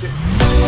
shit.